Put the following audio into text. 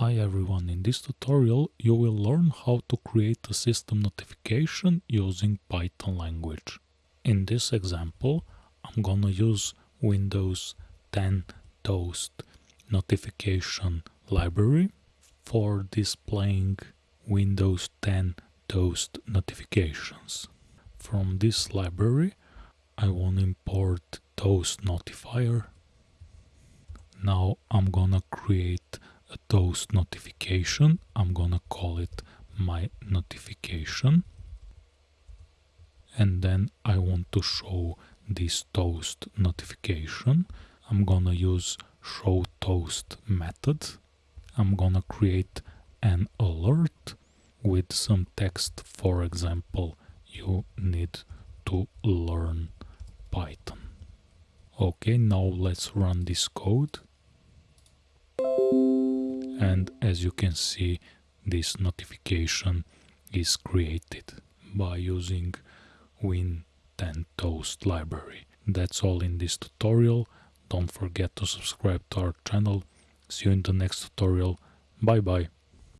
Hi everyone, in this tutorial you will learn how to create a system notification using Python language. In this example I'm gonna use Windows 10 Toast notification library for displaying Windows 10 Toast notifications. From this library I want to import Toast notifier. Now I'm gonna create toast notification. I'm gonna call it my notification. And then I want to show this toast notification. I'm gonna use show toast method. I'm gonna create an alert with some text. For example, you need to learn Python. Okay, now let's run this code and as you can see this notification is created by using win10 toast library. That's all in this tutorial. Don't forget to subscribe to our channel. See you in the next tutorial. Bye bye